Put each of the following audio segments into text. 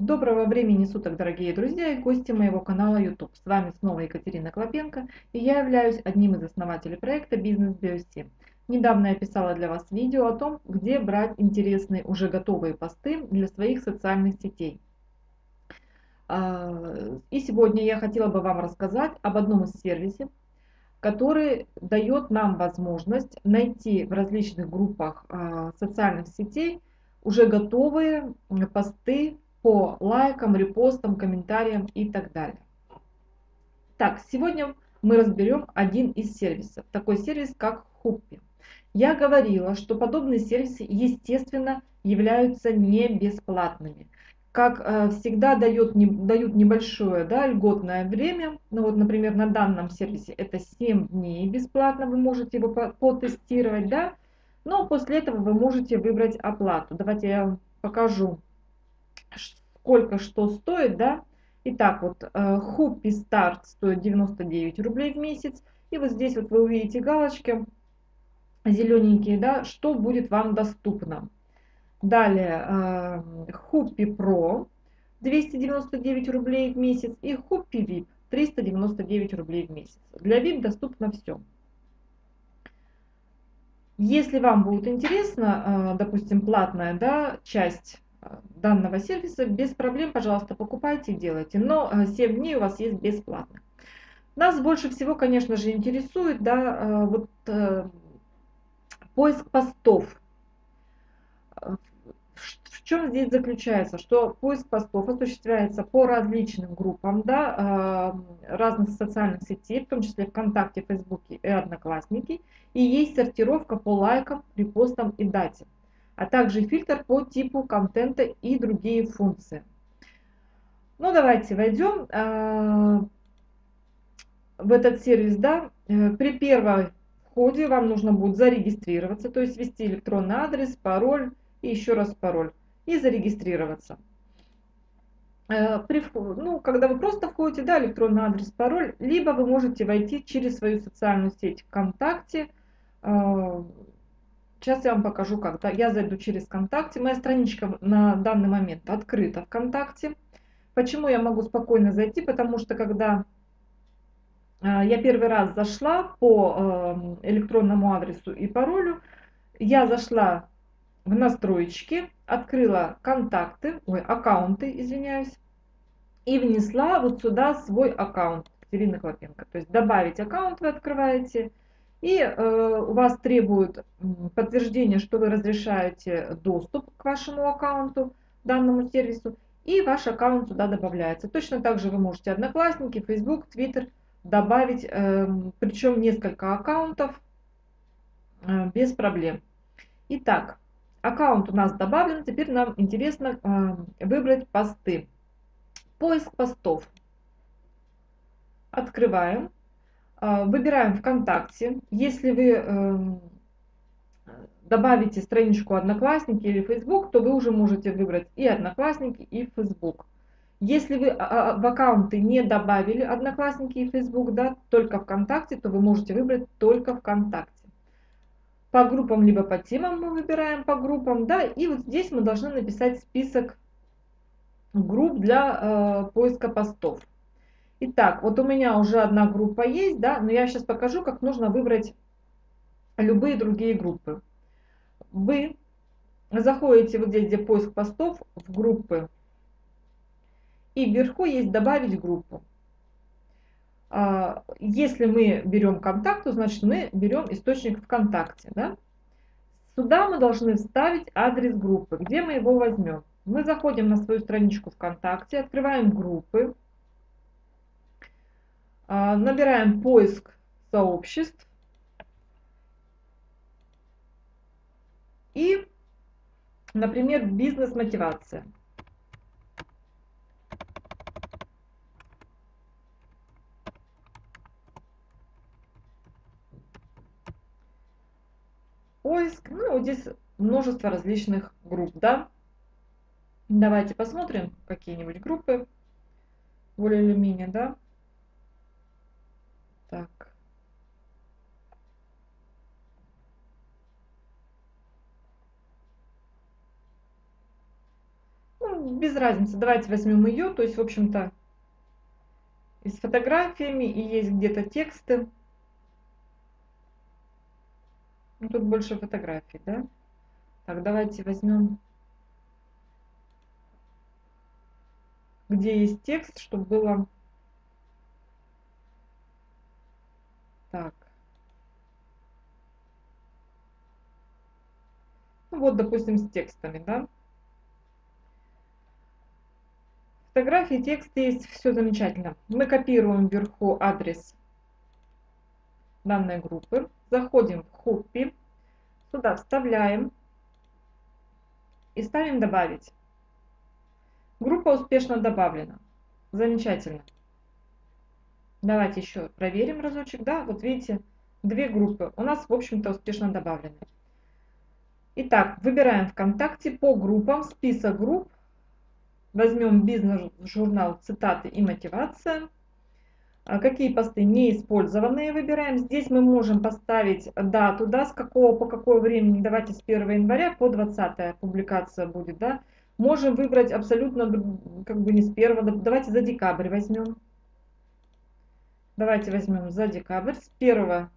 Доброго времени суток, дорогие друзья и гости моего канала YouTube. С вами снова Екатерина Клопенко, и я являюсь одним из основателей проекта Бизнес Биоси. Недавно я писала для вас видео о том, где брать интересные уже готовые посты для своих социальных сетей. А, и сегодня я хотела бы вам рассказать об одном из сервисов, который дает нам возможность найти в различных группах а, социальных сетей уже готовые посты по лайкам, репостам, комментариям и так далее. Так, сегодня мы разберем один из сервисов, такой сервис как Хуппи. Я говорила, что подобные сервисы, естественно, являются не бесплатными. Как э, всегда дает, не, дают небольшое да, льготное время, ну вот, например, на данном сервисе это 7 дней бесплатно, вы можете его потестировать, да, но после этого вы можете выбрать оплату. Давайте я вам покажу сколько что стоит, да. Итак, вот Хуппи э, старт стоит 99 рублей в месяц. И вот здесь вот вы увидите галочки зелененькие, да, что будет вам доступно. Далее Хуппи Про 299 рублей в месяц и Хуппи VIP 399 рублей в месяц. Для VIP доступно все. Если вам будет интересно, э, допустим, платная да, часть данного сервиса, без проблем, пожалуйста, покупайте и делайте. Но 7 э, дней у вас есть бесплатно. Нас больше всего, конечно же, интересует да, э, вот, э, поиск постов. В чем здесь заключается? Что поиск постов осуществляется по различным группам да, разных социальных сетей, в том числе ВКонтакте, Фейсбуке и Одноклассники. И есть сортировка по лайкам, репостам и дате а также фильтр по типу контента и другие функции. Ну, давайте войдем э, в этот сервис. Да? Э, при первом входе вам нужно будет зарегистрироваться, то есть ввести электронный адрес, пароль и еще раз пароль. И зарегистрироваться. Э, при, ну, когда вы просто входите, да, электронный адрес, пароль, либо вы можете войти через свою социальную сеть ВКонтакте, Сейчас я вам покажу, как. Я зайду через ВКонтакте. Моя страничка на данный момент открыта ВКонтакте. Почему я могу спокойно зайти? Потому что когда э, я первый раз зашла по э, электронному адресу и паролю, я зашла в настройки, открыла контакты, ой, аккаунты, извиняюсь, и внесла вот сюда свой аккаунт Катерины Клопенко. То есть добавить аккаунт вы открываете, и э, у вас требуют подтверждения, что вы разрешаете доступ к вашему аккаунту, данному сервису, и ваш аккаунт сюда добавляется. Точно так же вы можете Одноклассники, Facebook, Twitter добавить, э, причем несколько аккаунтов э, без проблем. Итак, аккаунт у нас добавлен, теперь нам интересно э, выбрать посты. Поиск постов. Открываем. А, выбираем ВКонтакте. Если вы эм, добавите страничку Одноклассники или Facebook, то вы уже можете выбрать и Одноклассники, и Facebook. Если вы а, а, в аккаунты не добавили Одноклассники и Facebook, да, только ВКонтакте, то вы можете выбрать только ВКонтакте. По группам, либо по темам мы выбираем по группам, да, и вот здесь мы должны написать список групп для э, поиска постов. Итак, вот у меня уже одна группа есть, да, но я сейчас покажу, как нужно выбрать любые другие группы. Вы заходите вот здесь, где поиск постов, в группы, и вверху есть «Добавить группу». А, если мы берем контакт, то значит мы берем источник ВКонтакте. Да? Сюда мы должны вставить адрес группы. Где мы его возьмем? Мы заходим на свою страничку ВКонтакте, открываем группы, набираем поиск сообществ. И, например, бизнес-мотивация. Поиск. Ну, вот здесь множество различных групп, да. Давайте посмотрим какие-нибудь группы более или менее, да. Так. Ну, без разницы, давайте возьмем ее, то есть, в общем-то, и с фотографиями, и есть где-то тексты. Ну, тут больше фотографий, да? Так, давайте возьмем, где есть текст, чтобы было... Так. Ну, вот, допустим, с текстами, да? Фотографии, текст есть, все замечательно. Мы копируем вверху адрес данной группы, заходим в Хоппи, сюда вставляем и ставим «Добавить». Группа успешно добавлена. Замечательно. Давайте еще проверим разочек. Да, вот видите, две группы у нас, в общем-то, успешно добавлены. Итак, выбираем ВКонтакте по группам, список групп. Возьмем бизнес-журнал «Цитаты и мотивация». А какие посты не использованные выбираем. Здесь мы можем поставить дату, да, с какого по какое времени. Давайте с 1 января по 20 публикация будет, да. Можем выбрать абсолютно, как бы не с 1, давайте за декабрь возьмем. Давайте возьмем за декабрь, с 1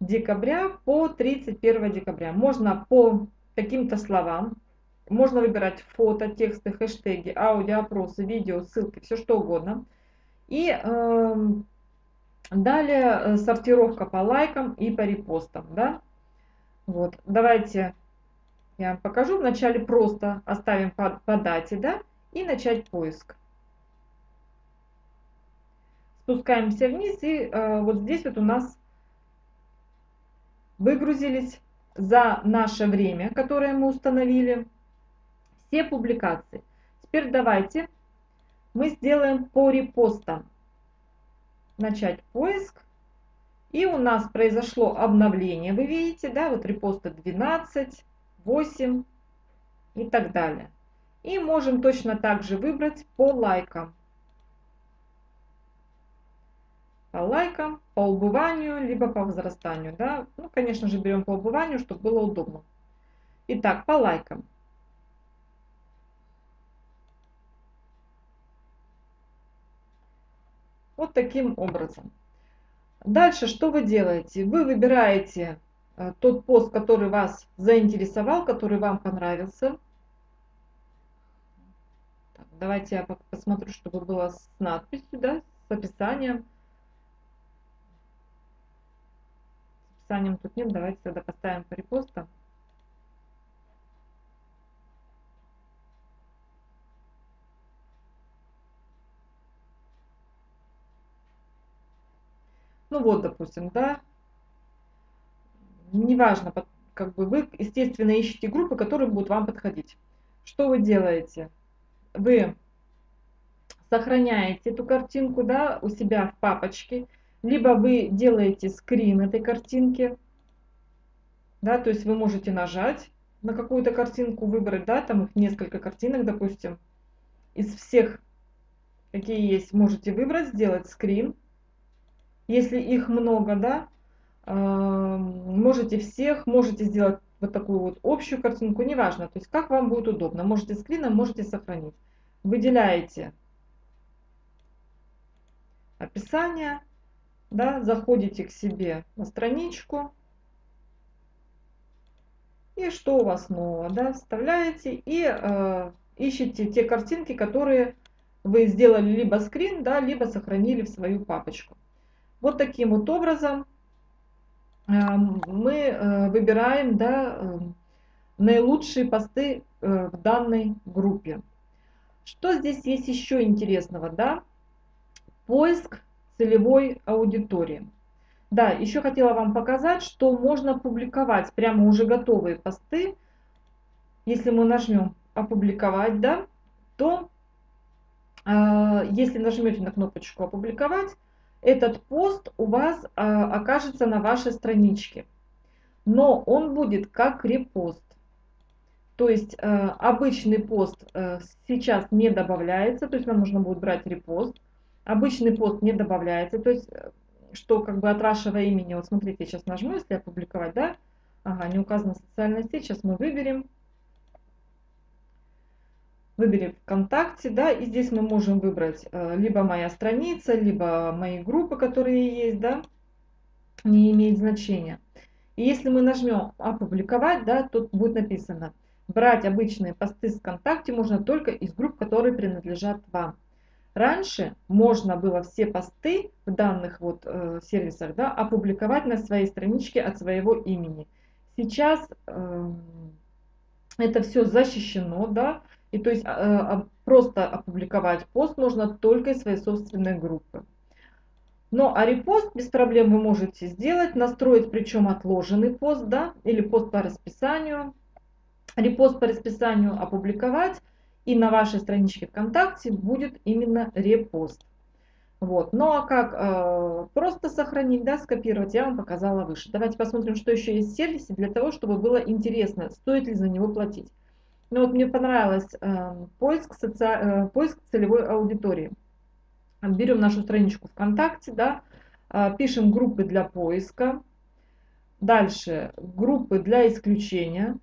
декабря по 31 декабря. Можно по каким-то словам, можно выбирать фото, тексты, хэштеги, аудио, опросы, видео, ссылки, все что угодно. И э, далее сортировка по лайкам и по репостам. Да? Вот. Давайте я вам покажу. Вначале просто оставим по, по дате да? и начать поиск. Спускаемся вниз и э, вот здесь вот у нас выгрузились за наше время, которое мы установили, все публикации. Теперь давайте мы сделаем по репостам. Начать поиск. И у нас произошло обновление. Вы видите, да, вот репосты 12, 8 и так далее. И можем точно так же выбрать по лайкам. По лайкам, по убыванию, либо по возрастанию. Да? Ну, конечно же, берем по убыванию, чтобы было удобно. Итак, по лайкам. Вот таким образом. Дальше что вы делаете? Вы выбираете э, тот пост, который вас заинтересовал, который вам понравился. Давайте я посмотрю, чтобы было с надписью, да, с описанием. С описанием тут нет, давайте тогда поставим по репостам. Ну вот, допустим, да, неважно, как бы вы, естественно, ищете группы, которые будут вам подходить. Что вы делаете? Вы сохраняете эту картинку, да, у себя в папочке, либо вы делаете скрин этой картинки, да, то есть вы можете нажать на какую-то картинку, выбрать, да, там их несколько картинок, допустим, из всех, какие есть, можете выбрать, сделать скрин, если их много, да, можете всех, можете сделать вот такую вот общую картинку, неважно, то есть как вам будет удобно. Можете скрином, можете сохранить. Выделяете описание, да, заходите к себе на страничку. И что у вас нового, да, вставляете и э, ищите те картинки, которые вы сделали либо скрин, да, либо сохранили в свою папочку. Вот таким вот образом эм, мы э, выбираем да, эм, наилучшие посты э, в данной группе. Что здесь есть еще интересного? Да? Поиск целевой аудитории. Да, еще хотела вам показать, что можно публиковать прямо уже готовые посты. Если мы нажмем «Опубликовать», да, то э, если нажмете на кнопочку «Опубликовать», этот пост у вас а, окажется на вашей страничке. Но он будет как репост. То есть а, обычный пост а, сейчас не добавляется, то есть нам нужно будет брать репост. Обычный пост не добавляется, то есть что как бы от вашего имени, вот смотрите, сейчас нажму, если опубликовать, да, ага, не указана социальная сеть, сейчас мы выберем. выбери ВКонтакте, да, и здесь мы можем выбрать э, либо моя страница, либо мои группы, которые есть, да, не имеет значения. И если мы нажмем «Опубликовать», да, тут будет написано «Брать обычные посты с ВКонтакте можно только из групп, которые принадлежат вам». Раньше можно было все посты в данных вот э, сервисах да, опубликовать на своей страничке от своего имени. Сейчас э, это все защищено, да, и то есть э, просто опубликовать пост можно только из своей собственной группы. Но а репост без проблем вы можете сделать, настроить причем отложенный пост, да, или пост по расписанию. Репост по расписанию опубликовать, и на вашей страничке ВКонтакте будет именно репост. Вот. Ну а как э, просто сохранить, да, скопировать, я вам показала выше. Давайте посмотрим, что еще есть в сервисе, для того, чтобы было интересно, стоит ли за него платить. Ну вот мне понравилось э, поиск, соци... э, поиск целевой аудитории. Берем нашу страничку ВКонтакте, да, э, пишем группы для поиска. Дальше группы для исключения.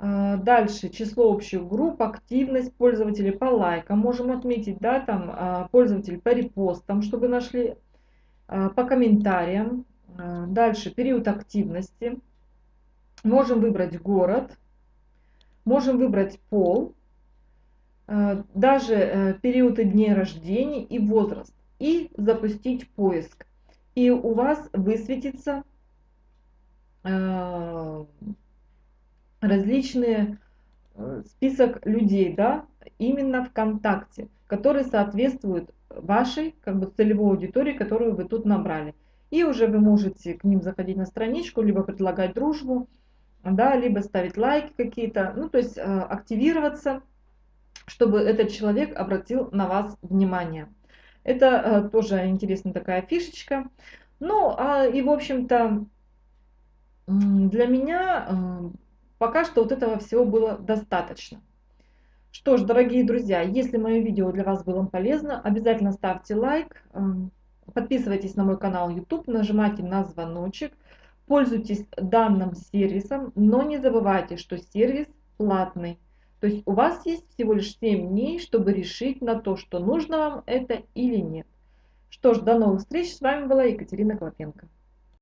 Э, дальше число общих групп, активность пользователей по лайкам. Можем отметить, да, там э, пользователей по репостам, чтобы нашли, э, по комментариям. Дальше период активности. Можем выбрать город Можем выбрать пол, даже э, периоды дней рождения и возраст. И запустить поиск. И у вас высветится различные список людей, да, именно ВКонтакте, которые соответствуют вашей как бы целевой аудитории, которую вы тут набрали. И уже вы можете к ним заходить на страничку, либо предлагать дружбу, да, либо ставить лайки какие-то, ну, то есть э, активироваться, чтобы этот человек обратил на вас внимание. Это э, тоже интересная такая фишечка. Ну, а, и, в общем-то, для меня э, пока что вот этого всего было достаточно. Что ж, дорогие друзья, если мое видео для вас было полезно, обязательно ставьте лайк, подписывайтесь на мой канал YouTube, нажимайте на звоночек, Пользуйтесь данным сервисом, но не забывайте, что сервис платный. То есть у вас есть всего лишь 7 дней, чтобы решить на то, что нужно вам это или нет. Что ж, до новых встреч. С вами была Екатерина Клопенко.